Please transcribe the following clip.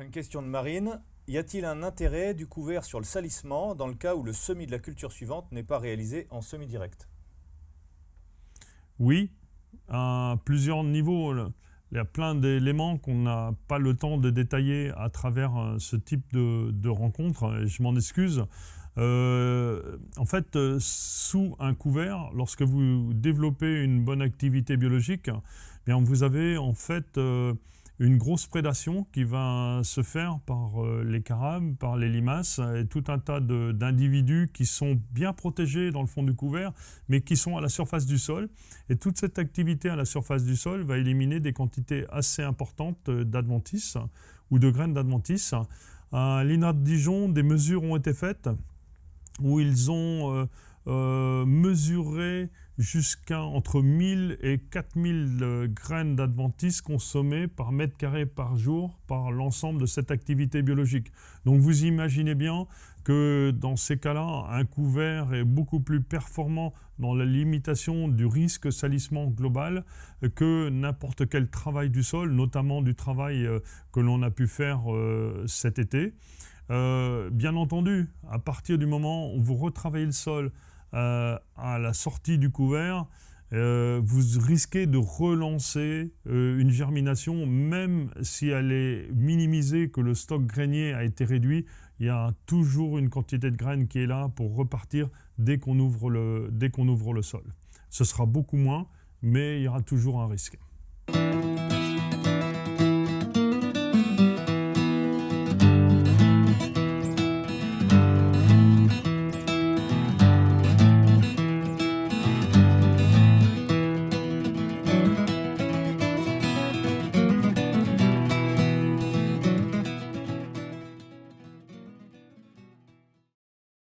Une question de Marine. Y a-t-il un intérêt du couvert sur le salissement dans le cas où le semis de la culture suivante n'est pas réalisé en semis direct? Oui, à plusieurs niveaux. Il y a plein d'éléments qu'on n'a pas le temps de détailler à travers euh, ce type de, rencontre. Je m'en excuse. Euh, en fait, euh, sous un couvert, lorsque vous développez une bonne activité biologique, eh bien vous avez en fait une grosse prédation qui va se faire par euh, les carabes, par les limaces et tout un tas d'individus qui sont bien protégés dans le fond du couvert, mais qui sont à la surface du sol. Et toute cette activité à la surface du sol va éliminer des quantités assez importantes d'adventices ou de graines d'adventices. À l'INA de Dijon, des mesures ont été faites où ils ont euh, euh, mesuré jusqu'à entre 1000 et 4000 euh, graines d'adventices consommées par mètre carré par jour par l'ensemble de cette activité biologique. Donc vous imaginez bien que dans ces cas-là, un couvert est beaucoup plus performant dans la limitation du risque salissement global que n'importe quel travail du sol, notamment du travail euh, que l'on a pu faire cet été. bien entendu, à partir du moment où vous retravaillez le sol, euh, à la sortie du couvert, euh, vous risquez de relancer euh, une germination, même si elle est minimisée, que le stock grainier a été réduit, il y a toujours une quantité de graines qui est là pour repartir dès qu'on ouvre, ouvre le sol. Ce sera beaucoup moins, mais il y aura toujours un risque.